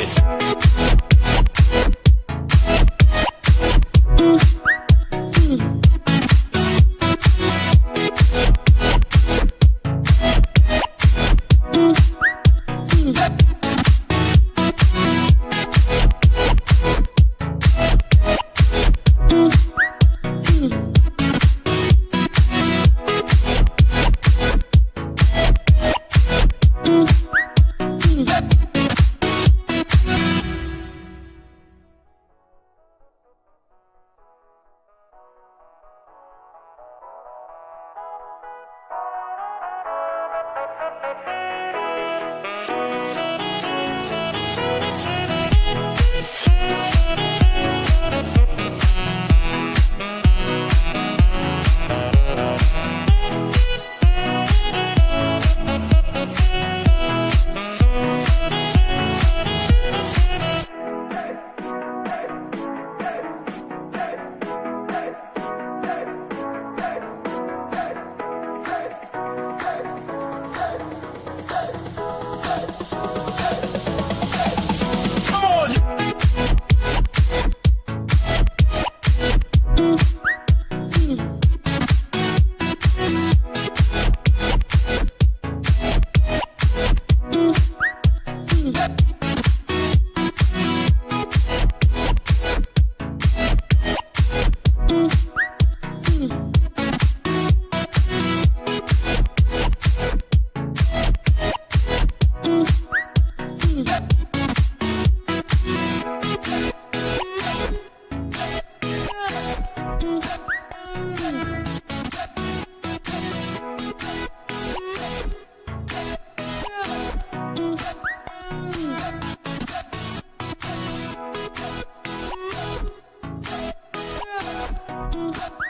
it. Mm-hmm.